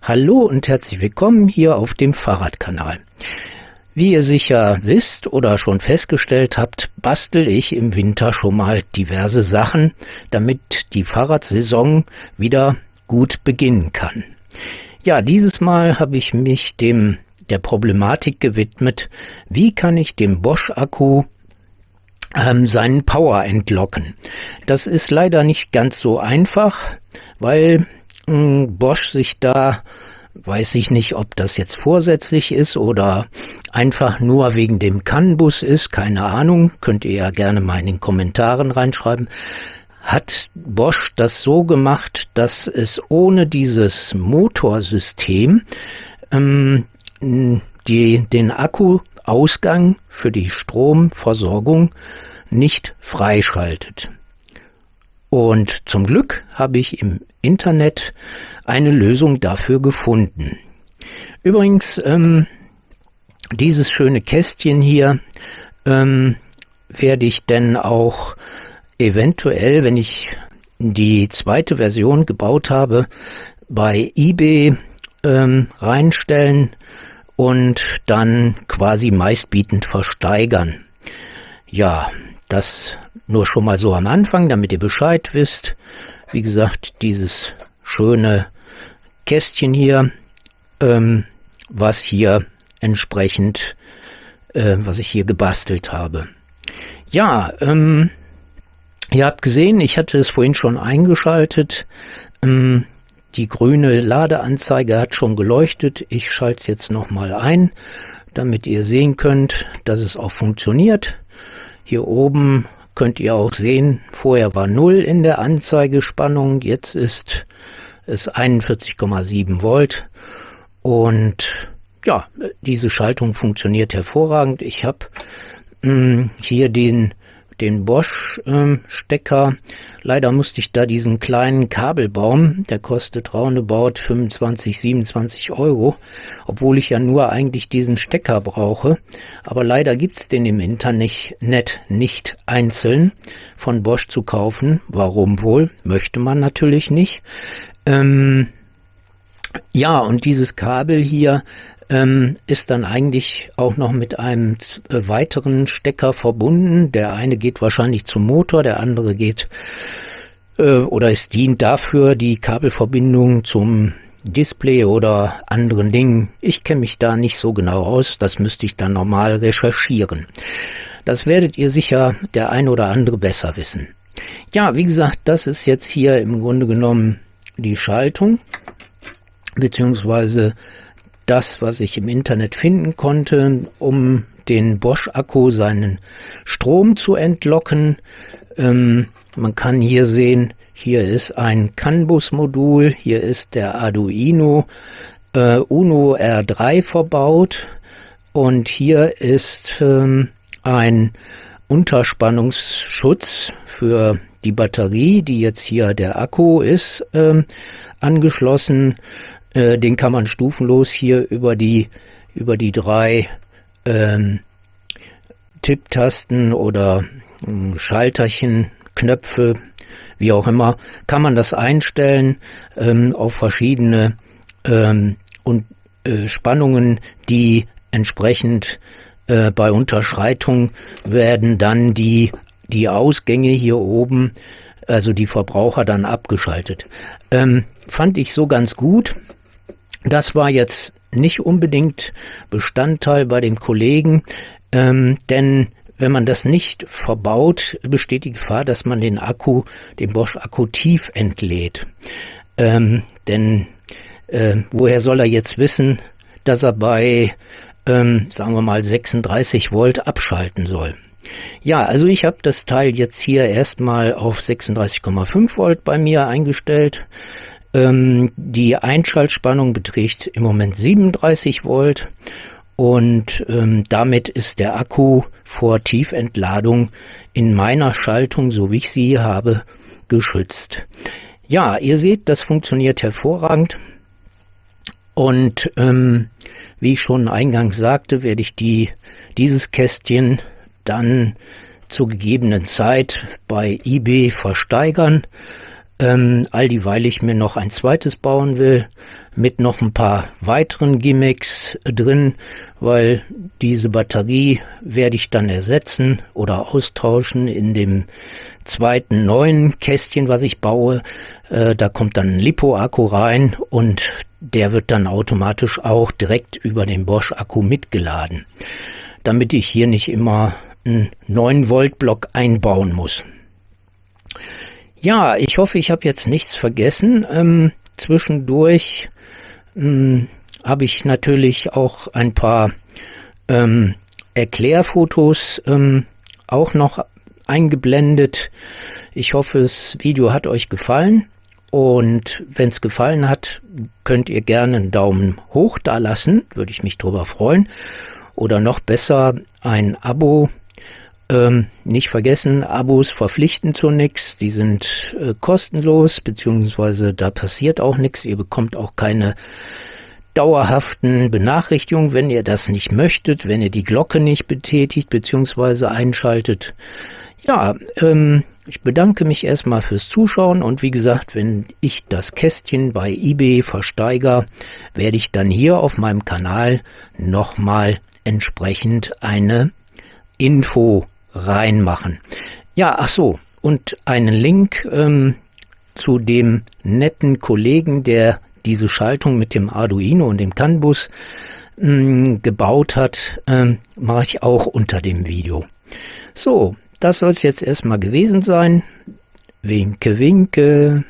Hallo und herzlich willkommen hier auf dem Fahrradkanal. Wie ihr sicher wisst oder schon festgestellt habt, bastel ich im Winter schon mal diverse Sachen, damit die Fahrradsaison wieder gut beginnen kann. Ja, dieses Mal habe ich mich dem der Problematik gewidmet, wie kann ich dem Bosch-Akku ähm, seinen Power entlocken. Das ist leider nicht ganz so einfach, weil Bosch sich da, weiß ich nicht, ob das jetzt vorsätzlich ist oder einfach nur wegen dem CAN-Bus ist, keine Ahnung, könnt ihr ja gerne mal in den Kommentaren reinschreiben, hat Bosch das so gemacht, dass es ohne dieses Motorsystem ähm, die, den Akkuausgang für die Stromversorgung nicht freischaltet. Und zum Glück habe ich im Internet eine Lösung dafür gefunden. Übrigens, ähm, dieses schöne Kästchen hier ähm, werde ich denn auch eventuell, wenn ich die zweite Version gebaut habe, bei eBay ähm, reinstellen und dann quasi meistbietend versteigern. Ja, das nur schon mal so am Anfang, damit ihr Bescheid wisst. Wie gesagt, dieses schöne Kästchen hier, ähm, was hier entsprechend, äh, was ich hier gebastelt habe. Ja, ähm, ihr habt gesehen, ich hatte es vorhin schon eingeschaltet. Ähm, die grüne Ladeanzeige hat schon geleuchtet. Ich schalte es jetzt nochmal ein, damit ihr sehen könnt, dass es auch funktioniert. Hier oben könnt ihr auch sehen, vorher war 0 in der Anzeigespannung, jetzt ist es 41,7 Volt und ja, diese Schaltung funktioniert hervorragend. Ich habe hm, hier den den Bosch-Stecker. Ähm, Leider musste ich da diesen kleinen Kabelbaum, der kostet roundabout 25, 27 Euro, obwohl ich ja nur eigentlich diesen Stecker brauche. Aber leider gibt's den im Internet nicht einzeln von Bosch zu kaufen. Warum wohl? Möchte man natürlich nicht. Ähm, ja, und dieses Kabel hier ähm, ist dann eigentlich auch noch mit einem äh, weiteren Stecker verbunden. Der eine geht wahrscheinlich zum Motor, der andere geht äh, oder es dient dafür die Kabelverbindung zum Display oder anderen Dingen. Ich kenne mich da nicht so genau aus, das müsste ich dann normal recherchieren. Das werdet ihr sicher der ein oder andere besser wissen. Ja, wie gesagt, das ist jetzt hier im Grunde genommen die Schaltung, beziehungsweise das, was ich im Internet finden konnte, um den Bosch-Akku seinen Strom zu entlocken. Ähm, man kann hier sehen, hier ist ein CAN-Bus-Modul, hier ist der Arduino äh, Uno R3 verbaut und hier ist ähm, ein Unterspannungsschutz für die Batterie, die jetzt hier der Akku ist, ähm, angeschlossen. Äh, den kann man stufenlos hier über die über die drei ähm, Tipptasten oder äh, Schalterchen, Knöpfe, wie auch immer, kann man das einstellen ähm, auf verschiedene ähm, und äh, Spannungen, die entsprechend äh, bei Unterschreitung werden dann die die Ausgänge hier oben, also die Verbraucher dann abgeschaltet. Ähm, fand ich so ganz gut. Das war jetzt nicht unbedingt Bestandteil bei dem Kollegen, ähm, denn wenn man das nicht verbaut, besteht die Gefahr, dass man den Akku, den Bosch-Akku tief entlädt. Ähm, denn äh, woher soll er jetzt wissen, dass er bei, ähm, sagen wir mal, 36 Volt abschalten soll? Ja, also ich habe das Teil jetzt hier erstmal auf 36,5 Volt bei mir eingestellt. Ähm, die Einschaltspannung beträgt im Moment 37 Volt und ähm, damit ist der Akku vor Tiefentladung in meiner Schaltung, so wie ich sie habe, geschützt. Ja, ihr seht, das funktioniert hervorragend. Und ähm, wie ich schon eingangs sagte, werde ich die, dieses Kästchen dann zur gegebenen Zeit bei eBay versteigern Ähm, all dieweil ich mir noch ein zweites bauen will, mit noch ein paar weiteren Gimmicks drin, weil diese Batterie werde ich dann ersetzen oder austauschen in dem zweiten neuen Kästchen, was ich baue. Äh, da kommt dann ein Lipo-Akku rein und der wird dann automatisch auch direkt über den Bosch-Akku mitgeladen, damit ich hier nicht immer einen 9 Volt Block einbauen muss. Ja, ich hoffe, ich habe jetzt nichts vergessen. Ähm, zwischendurch ähm, habe ich natürlich auch ein paar ähm, Erklärfotos ähm, auch noch eingeblendet. Ich hoffe, das Video hat euch gefallen. Und wenn es gefallen hat, könnt ihr gerne einen Daumen hoch da lassen, würde ich mich drüber freuen. Oder noch besser ein Abo ähm, nicht vergessen, Abos verpflichten zu nichts, die sind äh, kostenlos, beziehungsweise da passiert auch nichts, ihr bekommt auch keine dauerhaften Benachrichtigungen, wenn ihr das nicht möchtet, wenn ihr die Glocke nicht betätigt, beziehungsweise einschaltet. Ja, ähm, ich bedanke mich erstmal fürs Zuschauen und wie gesagt, wenn ich das Kästchen bei eBay versteiger, werde ich dann hier auf meinem Kanal nochmal entsprechend eine Info reinmachen. Ja, ach so, und einen Link ähm, zu dem netten Kollegen, der diese Schaltung mit dem Arduino und dem CAN-Bus ähm, gebaut hat, ähm, mache ich auch unter dem Video. So, das soll es jetzt erstmal gewesen sein. Winke, winke.